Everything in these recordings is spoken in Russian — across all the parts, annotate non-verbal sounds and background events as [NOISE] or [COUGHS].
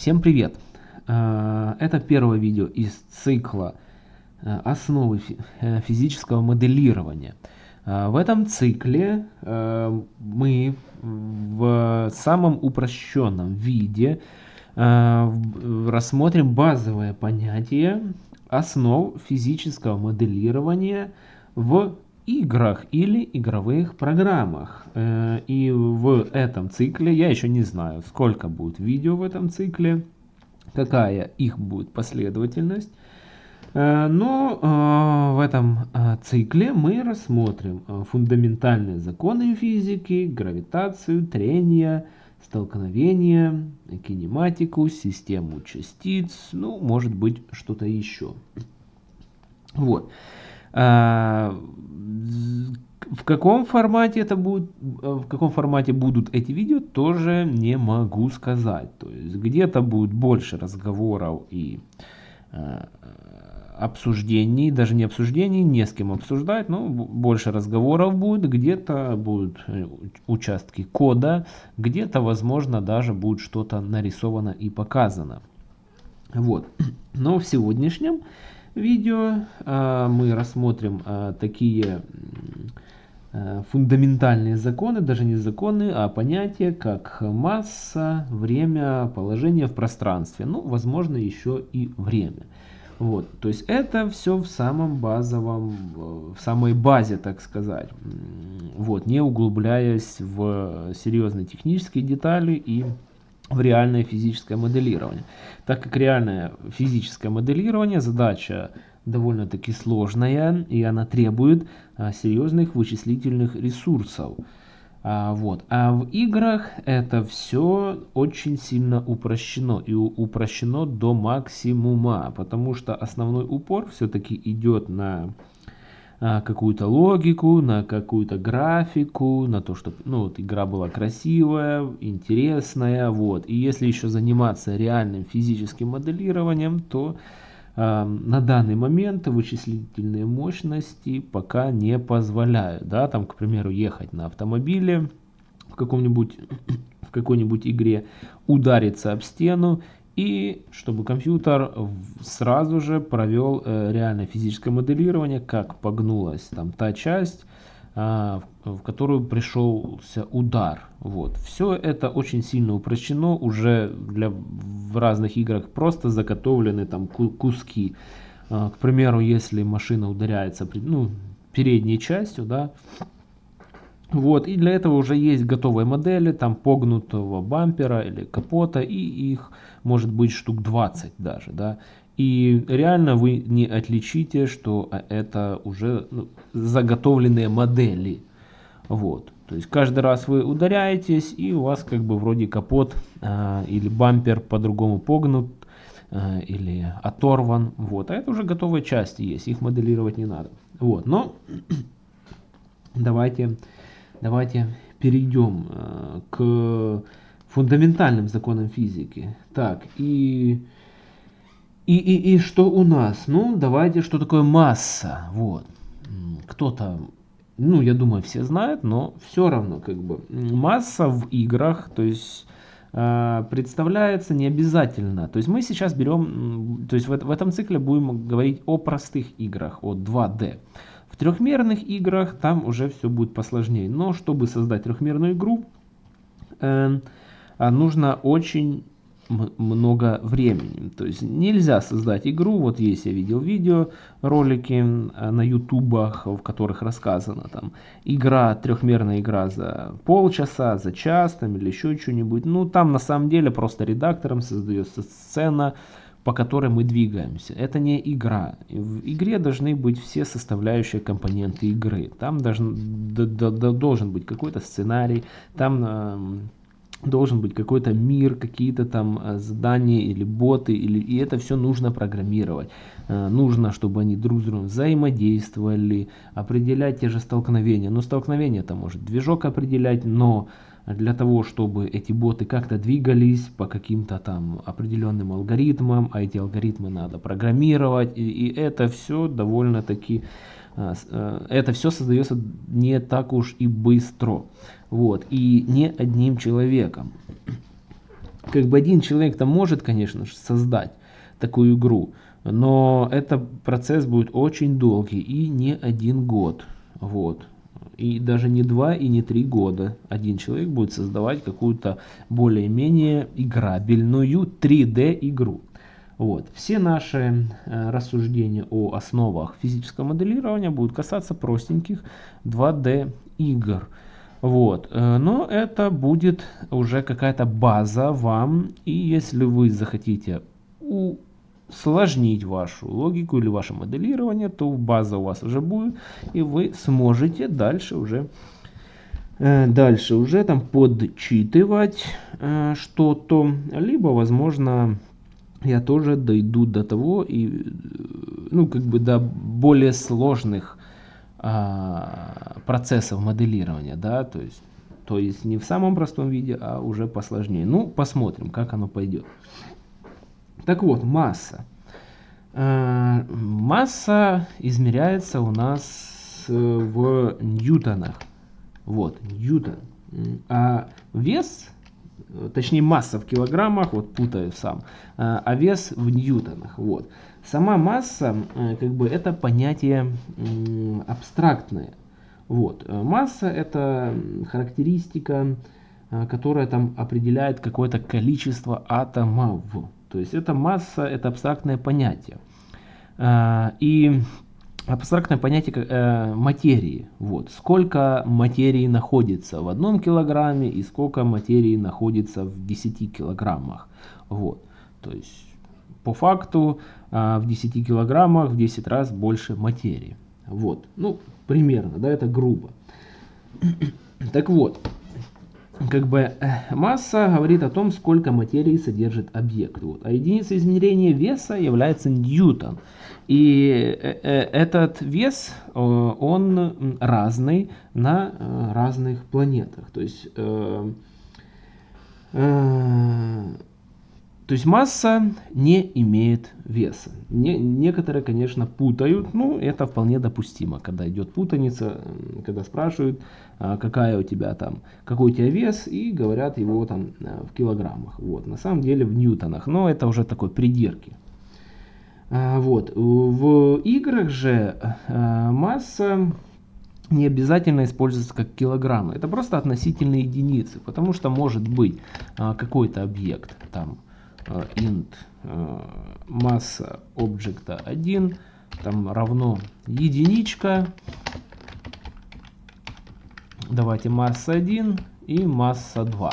Всем привет! Э, это первое видео из цикла э, «Основы э, физического моделирования». В этом цикле мы в самом упрощенном виде рассмотрим базовое понятие основ физического моделирования в играх или игровых программах. Э, и в этом цикле, я еще не знаю, сколько будет видео в этом цикле, какая их будет последовательность. Э, но э, в этом цикле мы рассмотрим фундаментальные законы физики, гравитацию, трение, столкновение, кинематику, систему частиц, ну, может быть, что-то еще. Вот. В каком формате это будет, в каком формате будут эти видео, тоже не могу сказать. То есть где-то будет больше разговоров и э, обсуждений, даже не обсуждений, не с кем обсуждать, но больше разговоров будет, где-то будут э, участки кода, где-то, возможно, даже будет что-то нарисовано и показано. Вот. [CLEARS THROAT] Но в сегодняшнем видео. А, мы рассмотрим а, такие а, фундаментальные законы, даже не законы, а понятия, как масса, время, положение в пространстве, ну, возможно, еще и время. Вот, то есть это все в самом базовом, в самой базе, так сказать, вот, не углубляясь в серьезные технические детали и в реальное физическое моделирование. Так как реальное физическое моделирование задача довольно-таки сложная и она требует а, серьезных вычислительных ресурсов. А, вот. а в играх это все очень сильно упрощено и упрощено до максимума, потому что основной упор все-таки идет на какую-то логику, на какую-то графику, на то, чтобы ну, вот, игра была красивая, интересная. Вот. И если еще заниматься реальным физическим моделированием, то э, на данный момент вычислительные мощности пока не позволяют. Да? Там, к примеру, ехать на автомобиле в каком-нибудь [COUGHS] в какой-нибудь игре, удариться об стену и чтобы компьютер сразу же провел э, реальное физическое моделирование, как погнулась там та часть, а, в которую пришелся удар. Вот. Все это очень сильно упрощено, уже для, в разных играх просто заготовлены там куски. А, к примеру, если машина ударяется ну, передней частью, да, вот, и для этого уже есть готовые модели, там погнутого бампера или капота, и их может быть штук 20 даже, да. И реально вы не отличите, что это уже ну, заготовленные модели. Вот. То есть каждый раз вы ударяетесь, и у вас как бы вроде капот э, или бампер по-другому погнут э, или оторван. Вот. А это уже готовые части есть, их моделировать не надо. Вот. Но [CLEARS THROAT] давайте давайте перейдем э, к фундаментальным законам физики. Так, и, и, и, и что у нас? Ну, давайте, что такое масса? Вот. Кто-то, ну, я думаю, все знают, но все равно, как бы, масса в играх, то есть э, представляется не обязательно. То есть мы сейчас берем, то есть в, в этом цикле будем говорить о простых играх, о 2D. В трехмерных играх там уже все будет посложнее. Но чтобы создать трехмерную игру, э, нужно очень много времени. То есть нельзя создать игру, вот есть я видел видео, ролики э, на ютубах, в которых рассказано там игра, трехмерная игра за полчаса, за час там или еще что-нибудь. Ну там на самом деле просто редактором создается сцена, по которой мы двигаемся. Это не игра. В игре должны быть все составляющие компоненты игры. Там должен, должен быть какой-то сценарий, там должен быть какой-то мир, какие-то там э, задания или боты, или, и это все нужно программировать. Э, нужно, чтобы они друг с другом взаимодействовали, определять те же столкновения. Но столкновения это может движок определять, но для того, чтобы эти боты как-то двигались по каким-то там определенным алгоритмам, а эти алгоритмы надо программировать, и, и это все довольно-таки, это все создается не так уж и быстро, вот, и не одним человеком. как бы один человек там может, конечно же, создать такую игру, но это процесс будет очень долгий и не один год. Вот. И даже не два и не три года один человек будет создавать какую-то более-менее играбельную 3D игру. Вот. Все наши э, рассуждения о основах физического моделирования будут касаться простеньких 2D игр. Вот. Э, но это будет уже какая-то база вам. И если вы захотите усложнить вашу логику или ваше моделирование, то база у вас уже будет. И вы сможете дальше уже э, дальше уже там подчитывать что-то. Либо, возможно, я тоже дойду до того и ну как бы до более сложных а, процессов моделирования, да, то есть, то есть не в самом простом виде, а уже посложнее. Ну, посмотрим, как оно пойдет. Так вот, масса. А, масса измеряется у нас э, в ньютонах. Вот, ньютон. А вес, точнее масса в килограммах, вот путаю сам, а, а вес в ньютонах. Вот. Сама масса, э, как бы, это понятие абстрактное. Вот. Э, масса это характеристика, э, которая там определяет какое-то количество атомов. То есть это масса, это абстрактное понятие. И абстрактное понятие материи. Вот. Сколько материи находится в одном килограмме и сколько материи находится в 10 килограммах. Вот. То есть по факту а, в 10 килограммах в 10 раз больше материи. Вот, ну, примерно, да, это грубо. [COUGHS] Так вот, как бы э, масса говорит о том, сколько материи содержит объект. Вот. А единицей измерения веса является ньютон. И э, э, этот вес, он разный на разных планетах. То есть то есть масса не имеет веса. Не, некоторые, конечно, путают, но это вполне допустимо, когда идет путаница, когда спрашивают, а, какая у тебя там, какой у тебя вес, и говорят его там э, в килограммах. Вот, на самом деле в ньютонах, но это уже такой придирки. А, вот, в играх же э, масса не обязательно используется как килограммы. Это просто относительные единицы, потому что может быть а, какой-то объект там Э, int э, масса объекта 1 там равно единичка. Давайте масса 1 и масса 2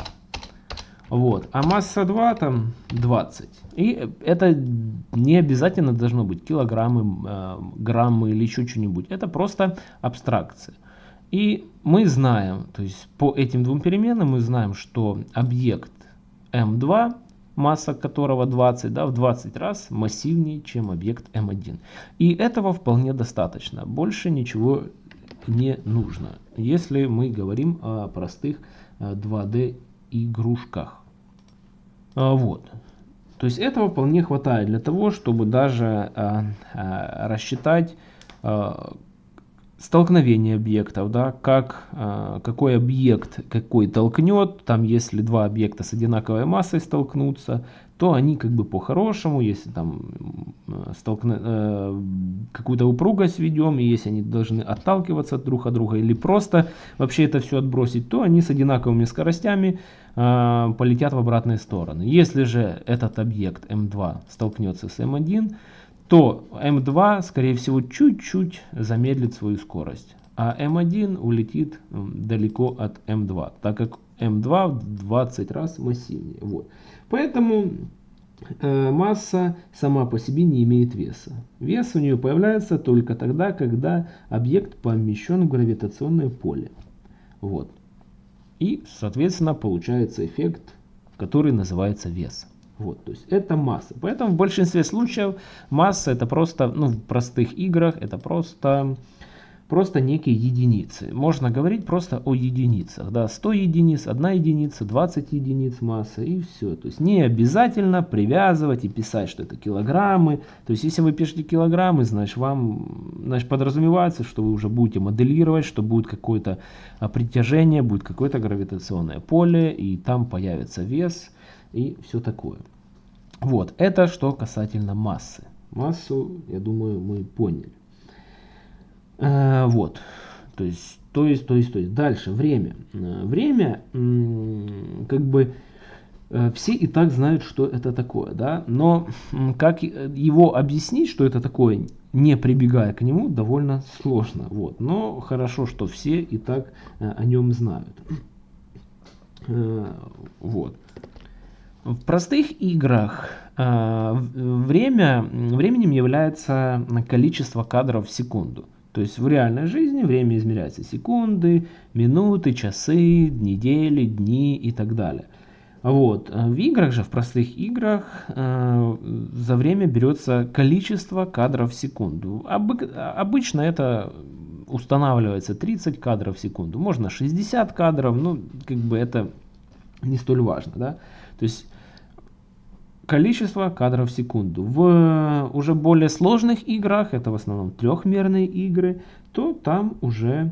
вот. А масса 2 там 20 и это не обязательно должно быть килограммы э, граммы или еще что-нибудь. Это просто абстракция. И мы знаем то есть по этим двум переменным мы знаем что объект m2 масса которого 20, да, в 20 раз массивнее, чем объект M1. И этого вполне достаточно. Больше ничего не нужно, если мы говорим о простых 2D э, игрушках. А, вот. То есть этого вполне хватает для того, чтобы даже э, э, рассчитать столкновение объектов, да, как, какой объект какой толкнет, там если два объекта с одинаковой массой столкнутся, то они как бы по-хорошему, если там столкна... э, какую-то упругость ведем, и если они должны отталкиваться друг от друга или просто вообще это все отбросить, то они с одинаковыми скоростями э, полетят в обратные стороны. Если же этот объект m2 столкнется с m1, то М2, скорее всего, чуть-чуть замедлит свою скорость, а М1 улетит далеко от М2, так как М2 в 20 раз массивнее. Вот. Поэтому э, масса сама по себе не имеет веса. Вес у нее появляется только тогда, когда объект помещен в гравитационное поле. Вот. И, соответственно, получается эффект, который называется вес. Вот, то есть это масса. Поэтому в большинстве случаев масса это просто, ну в простых играх это просто, просто некие единицы. Можно говорить просто о единицах. Да, 100 единиц, 1 единица, 20 единиц массы и все. То есть не обязательно привязывать и писать, что это килограммы. То есть если вы пишете килограммы, значит вам значит, подразумевается, что вы уже будете моделировать, что будет какое-то а, притяжение, будет какое-то гравитационное поле и там появится вес и все такое. Вот, это что касательно массы. Массу, я думаю, мы поняли. Э, вот, то есть, то есть, то есть, то есть. Дальше, время. Э, время, как бы, э, все и так знают, что это такое, да, но как его объяснить, что это такое, не прибегая к нему, довольно сложно, вот. Но хорошо, что все и так о нем знают. Вот. В простых играх время, временем является количество кадров в секунду. То есть в реальной жизни время измеряется секунды, минуты, часы, недели, дни и так далее. Вот. В играх же, в простых играх, э, за время берется количество кадров в секунду. Обы обычно это устанавливается 30 кадров в секунду. Можно 60 кадров, ну, как бы это не столь важно, да. То есть количество кадров в секунду. В уже более сложных играх, это в основном трехмерные игры, то там уже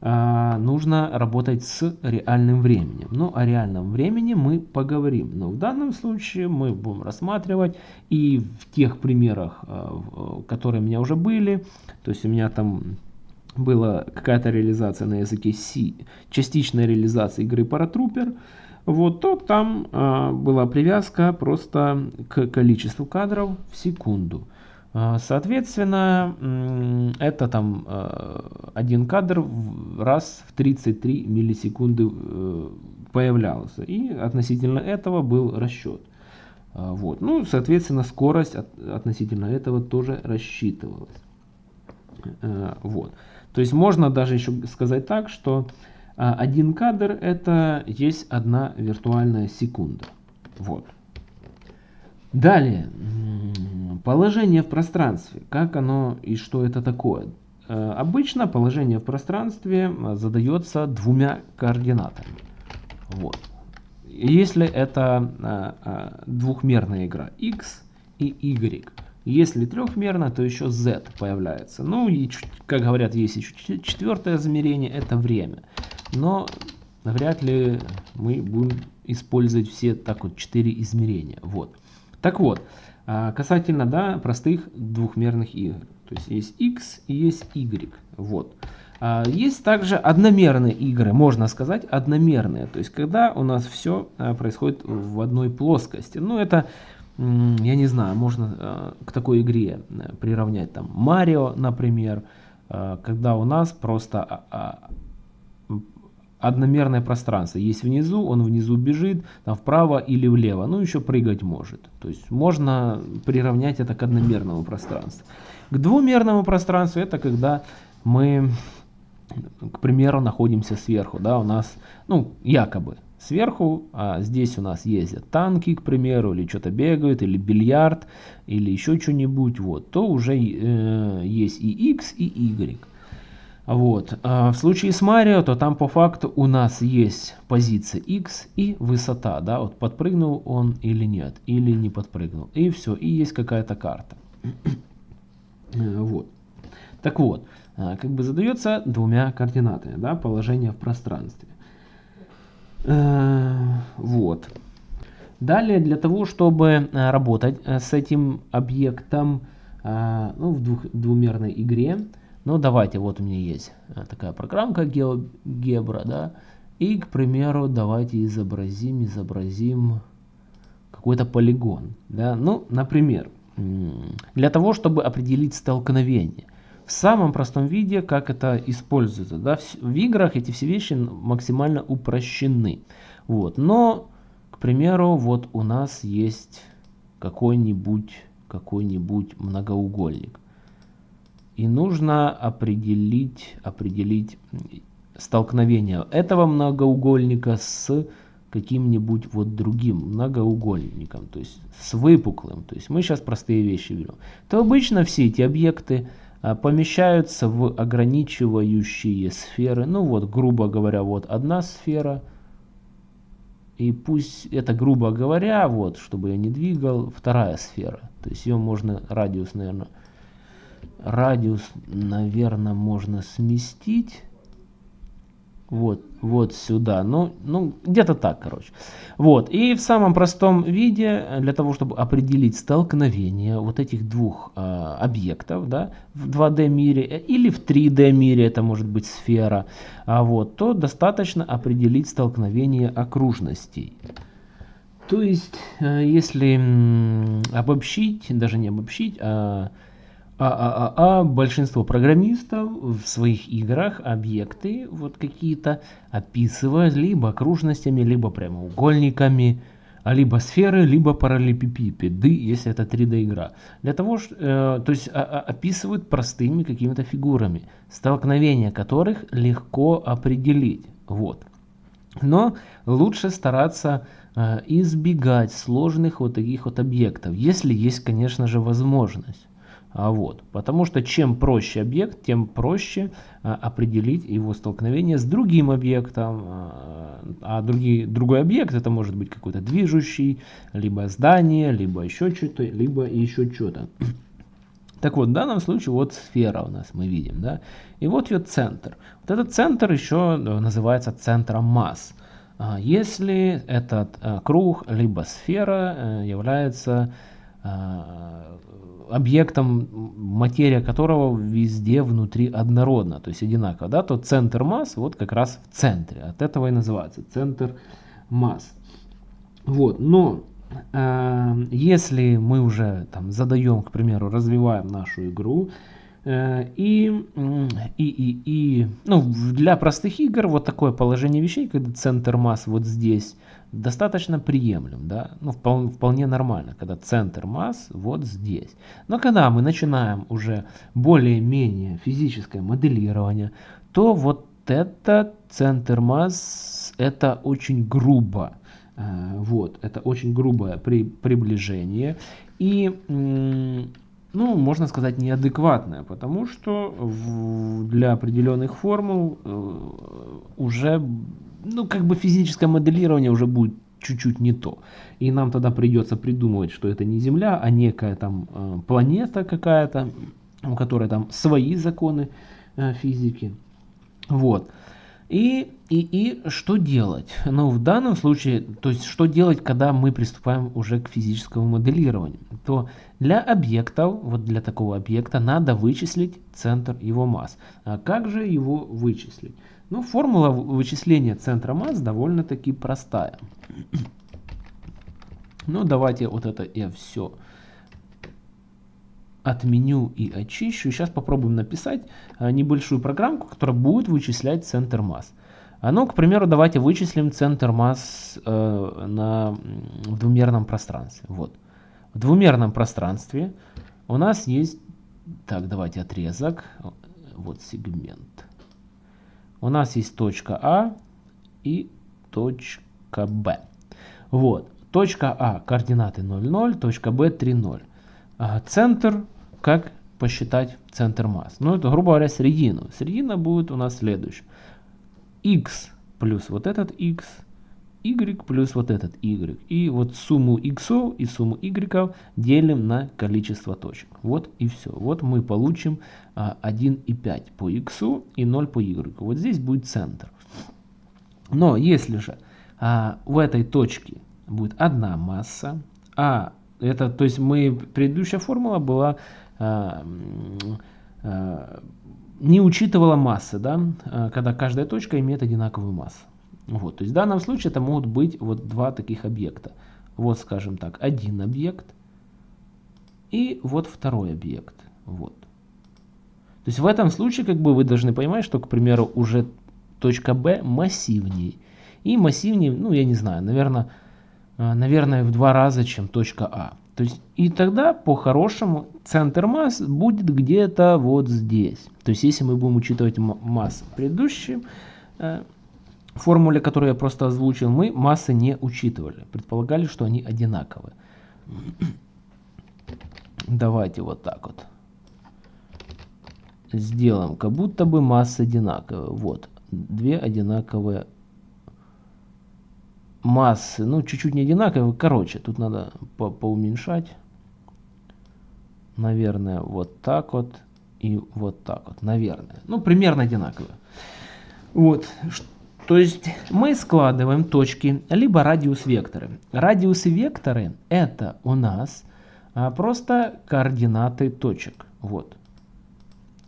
э, нужно работать с реальным временем. Но о реальном времени мы поговорим. Но в данном случае мы будем рассматривать и в тех примерах, э, которые у меня уже были, то есть у меня там была какая-то реализация на языке C, частичная реализация игры Paratrooper, вот, то там э, была привязка просто к количеству кадров в секунду. Э, соответственно, это там э, один кадр раз в 33 миллисекунды э, появлялся. И относительно этого был расчет. Э, вот. Ну, соответственно, скорость от, относительно этого тоже рассчитывалась. Э, вот. То есть можно даже еще сказать так, что а один кадр это есть одна виртуальная секунда. Вот. Далее, положение в пространстве. Как оно и что это такое? Э, обычно положение в пространстве задается двумя координатами. Вот. Если это э, двухмерная игра x и y. Если трехмерно, то еще z появляется. Ну и, как говорят, есть еще четвертое измерение, это время но вряд ли мы будем использовать все так вот четыре измерения. Вот. Так вот, а, касательно да, простых двухмерных игр. То есть есть x и есть y. Вот. А, есть также одномерные игры, можно сказать одномерные. То есть когда у нас все а, происходит в одной плоскости. Ну это, я не знаю, можно к такой игре приравнять там Марио, например. Когда у нас просто одномерное пространство. Есть внизу, он внизу бежит, там вправо или влево, ну еще прыгать может. То есть можно приравнять это к одномерному пространству. К двумерному пространству это когда мы, к примеру, находимся сверху, да, у нас, ну, якобы сверху, а здесь у нас ездят танки, к примеру, или что-то бегают, или бильярд, или еще что-нибудь, вот, то уже э, есть и x, и y. Вот. А в случае с Марио, то там по факту у нас есть позиция X и высота, да, вот подпрыгнул он или нет, или не подпрыгнул. И все, и есть какая-то карта. вот. Так вот, а, как бы задается двумя координатами, да, положение в пространстве. Э, вот. Далее, для того, чтобы а, работать э, с этим объектом ну, в двух, двумерной игре, ну, давайте, вот у меня есть э, такая программка GeoGebra, да. И, к примеру, давайте изобразим, изобразим какой-то полигон, да. Ну, например, для того, чтобы определить столкновение. В самом простом виде, как это используется, да, в играх эти все вещи максимально упрощены. Вот, но, к примеру, вот у нас есть какой-нибудь какой-нибудь многоугольник. И нужно определить, определить столкновение этого многоугольника с каким-нибудь вот другим многоугольником, то есть с выпуклым. То есть мы сейчас простые вещи берем. То обычно все эти объекты а, помещаются в ограничивающие сферы. Ну вот, грубо говоря, вот одна сфера. И пусть это, грубо говоря, вот, чтобы я не двигал, вторая сфера. То есть ее можно, радиус, наверное, радиус, наверное, можно сместить. вот, вот сюда. Ну, ну где-то так, короче. Вот. И в самом простом виде, для того, чтобы определить столкновение вот этих двух э, объектов, да, в 2D мире или в 3D мире, это может быть сфера, а вот, то достаточно определить столкновение окружностей. То есть, э, если обобщить, даже не обобщить, а а, а, а, а большинство программистов в своих играх объекты вот какие-то описывают либо окружностями, либо прямоугольниками, а либо сферы, либо параллелепипеды, если это 3D игра. Для того, что, э, то есть а, а, описывают простыми какими-то фигурами, столкновения которых легко определить. Вот. Но лучше стараться э, избегать сложных вот таких вот объектов, если есть, конечно же, возможность. А вот, потому что чем проще объект, тем проще а, определить его столкновение с другим объектом. А, а другие, другой объект это может быть какой-то движущий, либо здание, либо еще что-то, либо еще что-то. [CLEARS THROAT] Так вот, в данном случае вот сфера у нас мы видим, да, и вот ее центр. Вот этот центр еще э, называется центром масс. Если этот э, круг либо сфера э, является объектом, материя которого везде внутри однородна, то есть одинаково, да, то центр масс вот как раз в центре. От этого и называется центр масс. Вот, но э, если мы уже там задаем, к примеру, развиваем нашу игру, э, и, и, и, и ну, для простых игр вот такое положение вещей, когда центр масс вот здесь, достаточно приемлем, да, ну, вполне, вполне нормально, когда центр масс вот здесь. Но когда мы начинаем уже более-менее физическое моделирование, то вот этот центр масс, это очень грубо, э, вот, это очень грубое при, приближение и, ну, можно сказать, неадекватное, потому что в, для определенных формул э, уже ну, как бы физическое моделирование уже будет чуть-чуть не то. И нам тогда придется придумывать, что это не Земля, а некая там э, планета какая-то, у которой там свои законы э, физики. Вот. И, и, и что делать? Ну, в данном случае, то есть, что делать, когда мы приступаем уже к физическому моделированию? То для объектов, вот для такого объекта, надо вычислить центр его масс. А как же его вычислить? Ну, формула вычисления центра масс довольно-таки простая. Ну, давайте вот это я все отменю и очищу. Сейчас попробуем написать а, небольшую программку, которая будет вычислять центр масс. А ну, к примеру, давайте вычислим центр масс э, на, в двумерном пространстве. Вот. В двумерном пространстве у нас есть, так, давайте отрезок, вот сегмент у нас есть точка А и точка Б. Вот. Точка А координаты 0, 0, точка Б 3, 0. А центр, как посчитать центр масс? Ну, это, грубо говоря, середину. Середина будет у нас следующая. X плюс вот этот x, y плюс вот этот y. И вот сумму x и сумму y делим на количество точек. Вот и все. Вот мы получим 1,5 а, по x и 0 по y. Вот здесь будет центр. Но если же а, в этой точке будет одна масса, а это, то есть мы, предыдущая формула была, а, а, не учитывала массы, да, а, когда каждая точка имеет одинаковую массу. Вот, то есть в данном случае это могут быть вот два таких объекта. Вот, скажем так, один объект и вот второй объект. Вот. То есть в этом случае как бы вы должны понимать, что, к примеру, уже точка B массивнее. И массивнее, ну я не знаю, наверное, э, наверное в два раза, чем точка А. То есть и тогда по-хорошему центр масс будет где-то вот здесь. То есть если мы будем учитывать массы предыдущие э, формуле, которую я просто озвучил, мы массы не учитывали. Предполагали, что они одинаковые. [CLEARS THROAT] Давайте вот так вот сделаем, как будто бы масса одинаковая. Вот, две одинаковые массы. Ну, чуть-чуть не одинаковые. Короче, тут надо по поуменьшать. Наверное, вот так вот и вот так вот. Наверное. Ну, примерно одинаковые. Вот. То есть мы складываем точки, либо радиус-векторы. Радиусы-векторы это у нас а, просто координаты точек. Вот.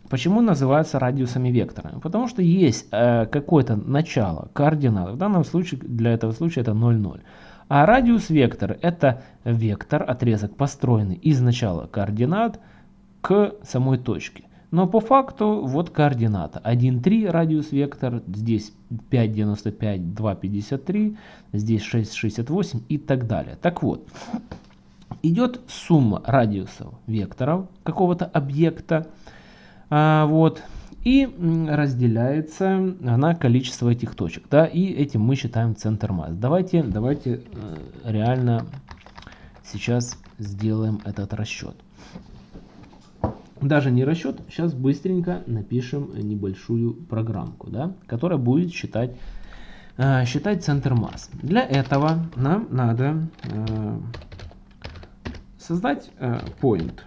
Почему называются радиусами векторами? Потому что есть э, какое-то начало координат. В данном случае, для этого случая это 0,0. А радиус вектора это вектор, отрезок, построенный из начала координат к самой точке. Но по факту вот координата. 1,3 радиус вектор, здесь 5,95, 2,53, здесь 6,68 и так далее. Так вот, идет сумма радиусов векторов какого-то объекта. А, вот, и разделяется на количество этих точек. Да, и этим мы считаем центр масс. Давайте, давайте э, реально сейчас сделаем этот расчет. Даже не расчет, сейчас быстренько напишем небольшую программку, да, которая будет считать, э, считать центр масс. Для этого нам надо э, создать point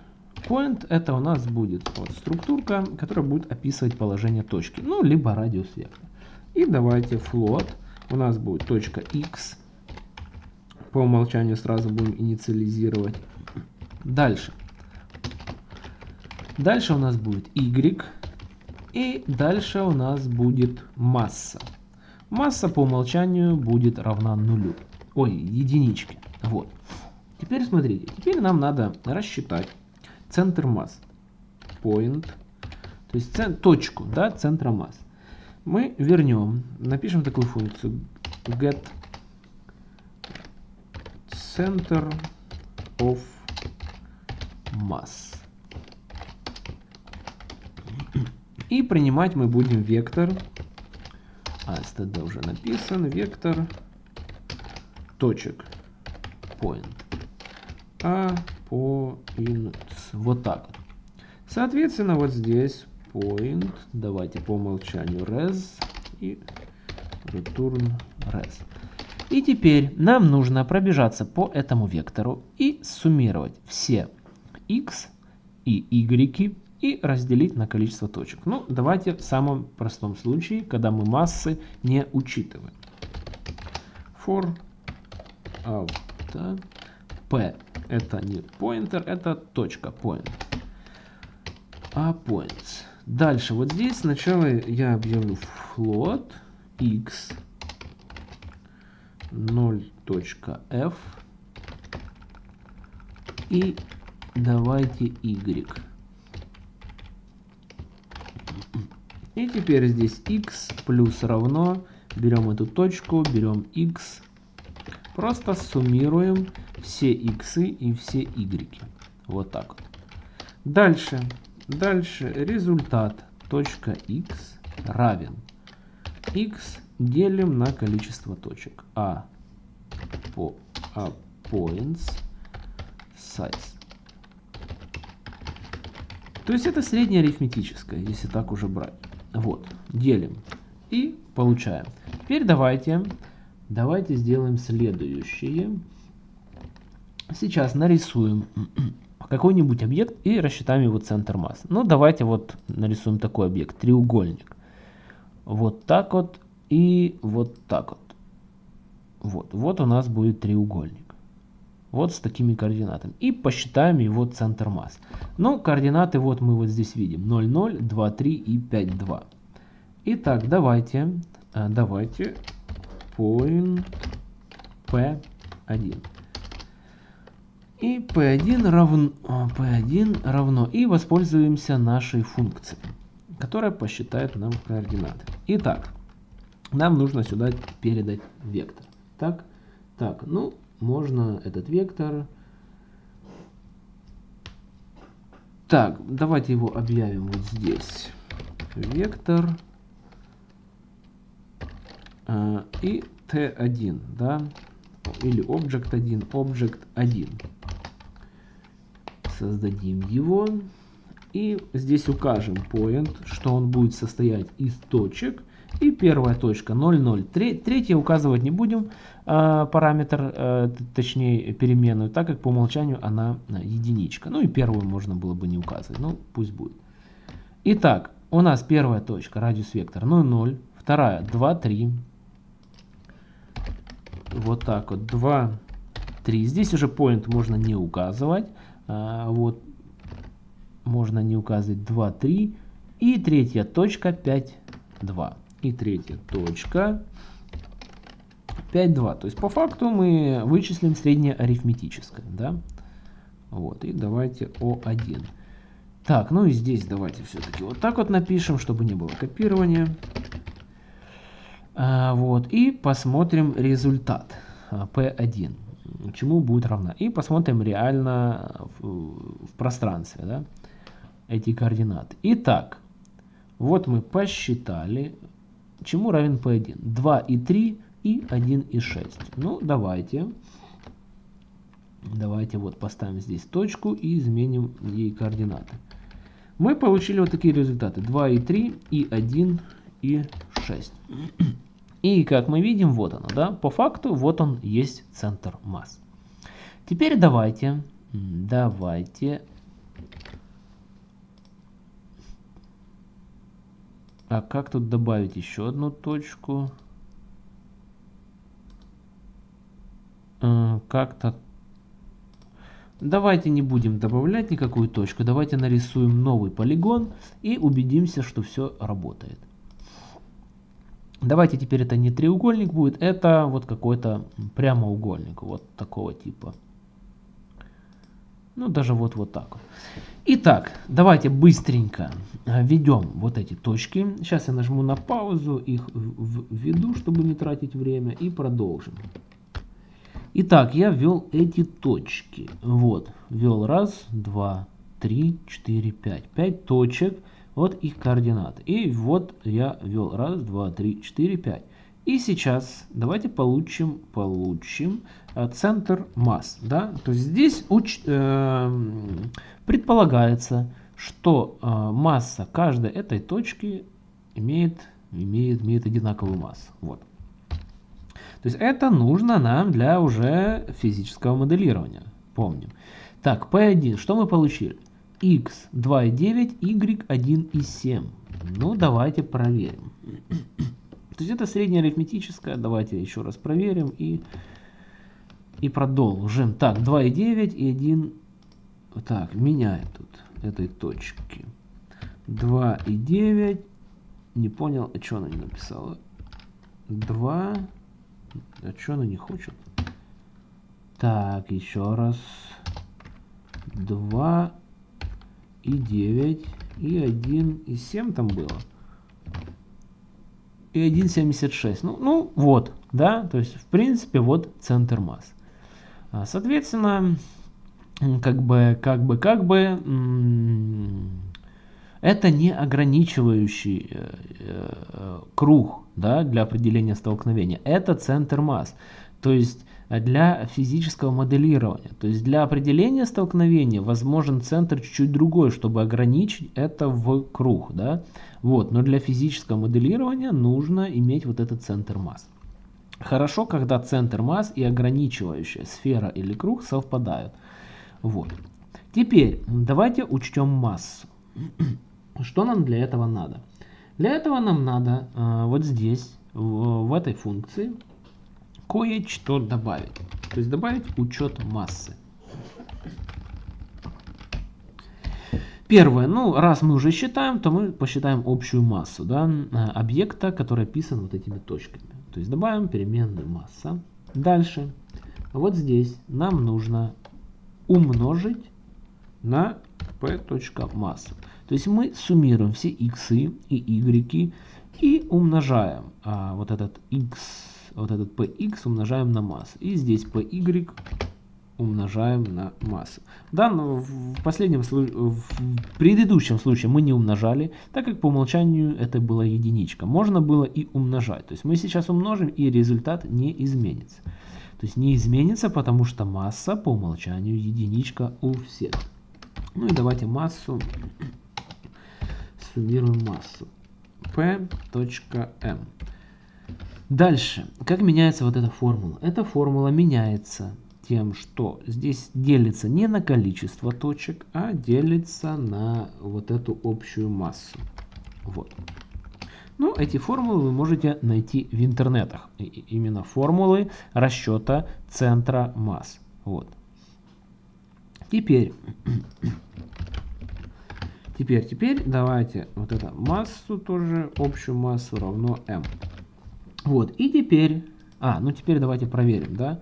Point это у нас будет вот структурка, которая будет описывать положение точки, ну, либо радиус вектора. И давайте float, у нас будет точка x, по умолчанию сразу будем инициализировать. Дальше. Дальше у нас будет y, и дальше у нас будет масса. Масса по умолчанию будет равна нулю, ой, единичке. Вот. Теперь смотрите, теперь нам надо рассчитать центр масс. Point. То есть точку да, центра масс. Мы вернем, напишем такую функцию get center of mass. И принимать мы будем вектор, а std уже написан, вектор точек point. А point. Вот так вот. Соответственно, вот здесь point. Давайте по умолчанию res и return res. И теперь нам нужно пробежаться по этому вектору и суммировать все x и y и разделить на количество точек. Ну, давайте в самом простом случае, когда мы массы не учитываем. For out p это не pointer, это точка point. А points. Дальше, вот здесь сначала я объявлю float x 0.f и давайте y. И теперь здесь x плюс равно, берем эту точку, берем x, просто суммируем все x и все y. Вот так. Дальше. Дальше результат точка x равен x делим на количество точек. А по а points size. То есть это среднее арифметическое, если так уже брать. Вот, делим и получаем. Теперь давайте, давайте сделаем следующее. Сейчас нарисуем [CLEARS THROAT] какой-нибудь объект и рассчитаем его центр масс. Ну, давайте вот нарисуем такой объект, треугольник. Вот так вот и вот так вот. Вот, вот у нас будет треугольник. Вот с такими координатами. И посчитаем его центр масс. Ну, координаты вот мы вот здесь видим. 0, 0, 2, 3 и 5, 2. Итак, давайте, э, давайте point P1 и p1 равно, p1 равно и воспользуемся нашей функцией, которая посчитает нам координаты. Итак, нам нужно сюда передать вектор. Так, так, ну, можно этот вектор... Так, давайте его объявим вот здесь. Вектор э, и t1, да, или object 1, object 1 создадим его. И здесь укажем point, что он будет состоять из точек. И первая точка 0,0. Третья указывать не будем э, параметр, э, точнее переменную, так как по умолчанию она э, единичка. Ну и первую можно было бы не указывать, ну пусть будет. Итак, у нас первая точка, радиус вектор 0,0, вторая 2, 3, вот так вот, 2, 3. Здесь уже point можно не указывать. А, вот, можно не указывать 2, 3. И третья точка 5, 2. И третья точка 5, 2. То есть по факту мы вычислим среднее арифметическое. Да? Вот, и давайте О1. Так, ну и здесь давайте все-таки вот так вот напишем, чтобы не было копирования. А, вот, и посмотрим результат P1, чему будет равна. И посмотрим реально в, в пространстве да, эти координаты. Итак, вот мы посчитали, чему равен P1. 2 и 3 и 1 и 6. Ну, давайте. Давайте вот поставим здесь точку и изменим ей координаты. Мы получили вот такие результаты. 2 и 3 и 1 и 6. И как мы видим, вот оно, да, по факту, вот он есть центр масс. Теперь давайте, давайте, а как тут добавить еще одну точку? Э, как-то Давайте не будем добавлять никакую точку, давайте нарисуем новый полигон и убедимся, что все работает. Давайте теперь это не треугольник будет, это вот какой-то прямоугольник, вот такого типа. Ну, даже вот, вот так. Итак, давайте быстренько введем вот эти точки. Сейчас я нажму на паузу, их введу, чтобы не тратить время, и продолжим. Итак, я ввел эти точки. Вот, ввел раз, два, три, четыре, пять. Пять точек, вот их координаты. И вот я ввел раз, два, три, четыре, пять. И сейчас давайте получим, получим э, центр масс. Да? То есть здесь уч, э, предполагается, что э, масса каждой этой точки имеет, имеет, имеет одинаковую массу. Вот. То есть это нужно нам для уже физического моделирования. Помним. Так, P1, что мы получили? X 2,9, y 1,7. Ну, давайте проверим. То есть это среднее арифметическое. Давайте еще раз проверим и, и продолжим. Так, 2,9 и 1... Так, меняем тут этой точки. 2,9. Не понял, а что она не написала? 2... А что она не хочет? Так, еще раз. 2 и 9 и 1 и 7 там было. И 1,76. Ну, ну, вот, да, то есть, в принципе, вот центр масс. А, соответственно, как бы, как бы, как бы, это не ограничивающий э, э, круг да, для определения столкновения. Это центр масс. То есть э, для физического моделирования. То есть для определения столкновения возможен центр чуть-чуть другой, чтобы ограничить это в круг. Да? Вот. Но для физического моделирования нужно иметь вот этот центр масс. Хорошо, когда центр масс и ограничивающая сфера или круг совпадают. Вот. Теперь давайте учтем массу. [CLEARS THROAT] Что нам для этого надо? Для этого нам надо э, вот здесь, в, в этой функции, кое-что добавить. То есть добавить учет массы. Первое, ну раз мы уже считаем, то мы посчитаем общую массу да, объекта, который описан вот этими точками. То есть добавим переменную масса. Дальше, вот здесь нам нужно умножить на p.масса. То есть мы суммируем все x и y и умножаем а, вот этот x, вот этот px умножаем на массу. И здесь py умножаем на массу. Да, но в последнем случае, в предыдущем случае мы не умножали, так как по умолчанию это была единичка. Можно было и умножать. То есть мы сейчас умножим и результат не изменится. То есть не изменится, потому что масса по умолчанию единичка у всех. Ну и давайте массу суммируем массу. P.M. Дальше, как меняется вот эта формула? Эта формула меняется тем, что здесь делится не на количество точек, а делится на вот эту общую массу. Вот. Ну, эти формулы вы можете найти в интернетах. И именно формулы расчета центра масс. Вот. Теперь, теперь, теперь давайте вот эту массу тоже, общую массу равно m. Вот, и теперь, а, ну теперь давайте проверим, да,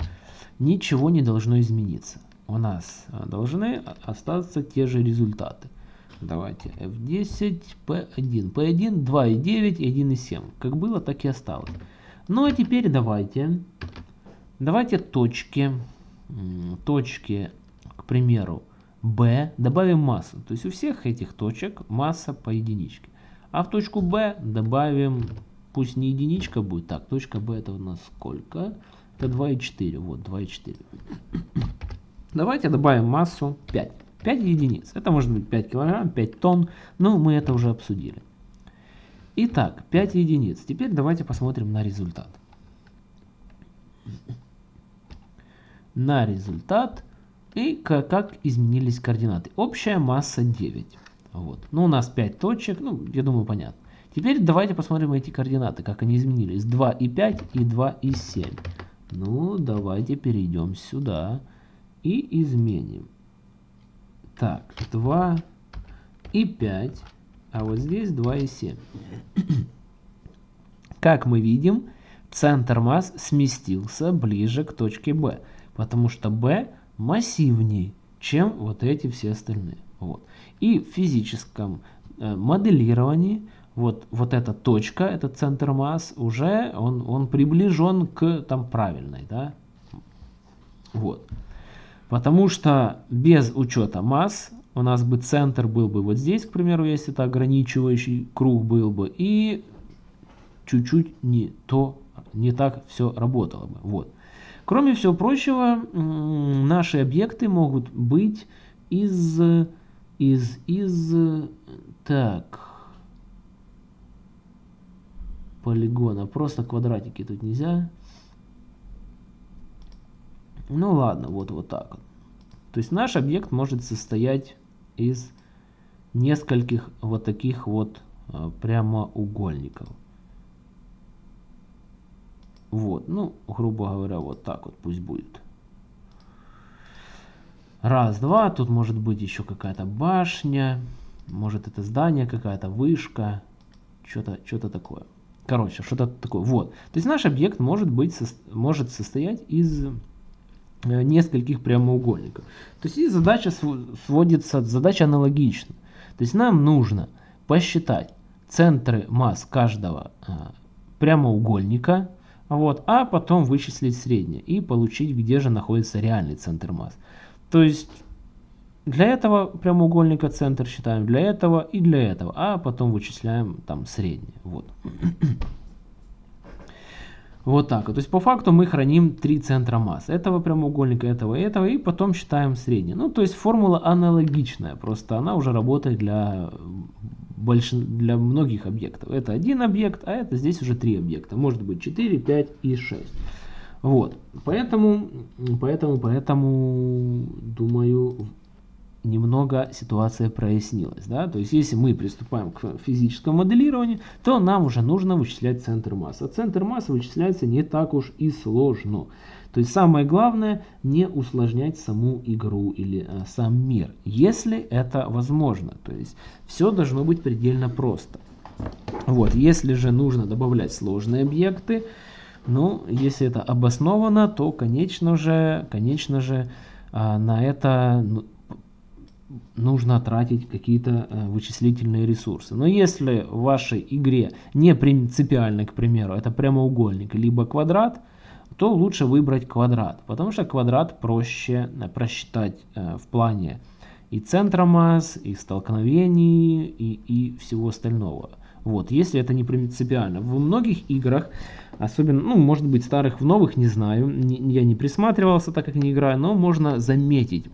ничего не должно измениться. У нас а, должны остаться те же результаты. Давайте F10, P1. P1 2,9 и 1,7. Как было, так и осталось. Ну а теперь давайте, давайте точки, точки примеру, B добавим массу. То есть у всех этих точек масса по единичке. А в точку B добавим, пусть не единичка будет, так, точка B это у нас сколько? Это 2,4, вот 2,4. Давайте добавим массу 5. 5 единиц. Это может быть 5 килограмм, 5 тонн, но мы это уже обсудили. Итак, 5 единиц. Теперь давайте посмотрим на результат. На результат и как, как изменились координаты. Общая масса 9. Вот. Ну, у нас 5 точек, ну, я думаю, понятно. Теперь давайте посмотрим эти координаты, как они изменились. 2 и 5 и 2 и 7. Ну, давайте перейдем сюда и изменим. Так, 2 и 5, а вот здесь 2 и 7. [CLEARS THROAT] Как мы видим, центр масс сместился ближе к точке B, потому что B массивнее, чем вот эти все остальные. Вот. И в физическом э, моделировании вот, вот эта точка, этот центр масс, уже он, он приближен к там правильной. Да? Вот. Потому что без учета масс у нас бы центр был бы вот здесь, к примеру, если это ограничивающий круг был бы, и чуть-чуть не то, не так все работало бы. Вот. Кроме всего прочего, наши объекты могут быть из, из, из, так, полигона. Просто квадратики тут нельзя. Ну ладно, вот, вот так. То есть наш объект может состоять из нескольких вот таких вот а, прямоугольников. Вот, ну, грубо говоря, вот так вот пусть будет. Раз, два, тут может быть еще какая-то башня, может это здание какая-то, вышка, что-то что, -то, такое. Короче, что-то такое. Вот. То есть наш объект может, быть, может состоять из э, нескольких прямоугольников. То есть и задача сводится, задача аналогична. То есть нам нужно посчитать центры масс каждого э, прямоугольника, вот, а потом вычислить среднее и получить, где же находится реальный центр масс. То есть для этого прямоугольника центр считаем, для этого и для этого, а потом вычисляем там среднее. Вот. [CLEARS THROAT] Вот так. То есть по факту мы храним три центра масс. Этого прямоугольника, этого и этого. И потом считаем среднее. Ну то есть формула аналогичная. Просто она уже работает для больш... для многих объектов. Это один объект, а это здесь уже три объекта. Может быть 4, 5 и 6. Вот. Поэтому, поэтому, поэтому, думаю, немного ситуация прояснилась. Да? То есть, если мы приступаем к физическому моделированию, то нам уже нужно вычислять центр массы. А центр массы вычисляется не так уж и сложно. То есть самое главное не усложнять саму игру или э, сам мир, если это возможно. То есть все должно быть предельно просто. Вот, если же нужно добавлять сложные объекты, ну, если это обосновано, то, конечно же, конечно же, э, на это ну, нужно тратить какие-то э, вычислительные ресурсы. Но если в вашей игре не принципиально, к примеру, это прямоугольник либо квадрат, то лучше выбрать квадрат, потому что квадрат проще э, просчитать э, в плане и центра масс, и столкновений, и, и всего остального. Вот, если это не принципиально. В многих играх, особенно, ну, может быть, старых, в новых, не знаю, не, я не присматривался, так как не играю, но можно заметить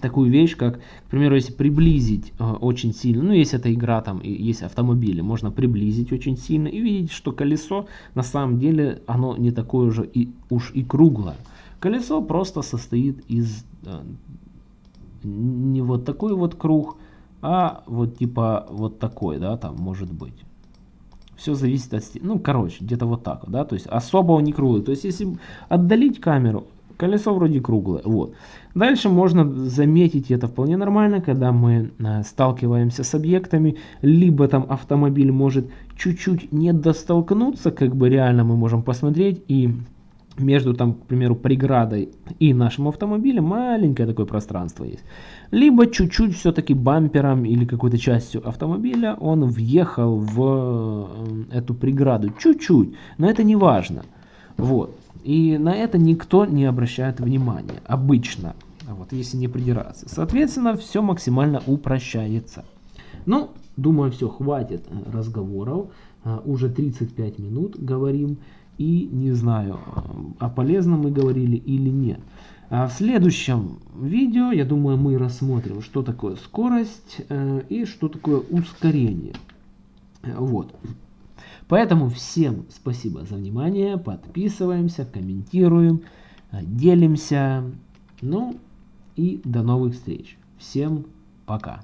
такую вещь, как, к примеру, если приблизить э, очень сильно, ну, если это игра, там, есть автомобили, можно приблизить очень сильно и видеть, что колесо, на самом деле, оно не такое же и, уж и круглое. Колесо просто состоит из э, не вот такой вот круг, а вот типа вот такой, да, там может быть. Все зависит от... Ну, короче, где-то вот так, да, то есть особо он не круглый. То есть если отдалить камеру, колесо вроде круглое, вот. Дальше можно заметить, это вполне нормально, когда мы э, сталкиваемся с объектами, либо там автомобиль может чуть-чуть не достолкнуться, как бы реально мы можем посмотреть и между там, к примеру, преградой и нашим автомобилем маленькое такое пространство есть. Либо чуть-чуть все-таки бампером или какой-то частью автомобиля он въехал в э, эту преграду. Чуть-чуть, но это не важно. Вот. И на это никто не обращает внимания. Обычно. Вот, если не придираться. Соответственно, все максимально упрощается. Ну, думаю, все, хватит э, разговоров. А, уже 35 минут говорим. И не знаю, о полезном мы говорили или нет. А в следующем видео, я думаю, мы рассмотрим, что такое скорость э, и что такое ускорение. Вот. Поэтому всем спасибо за внимание, подписываемся, комментируем, э, делимся. Ну и до новых встреч. Всем пока.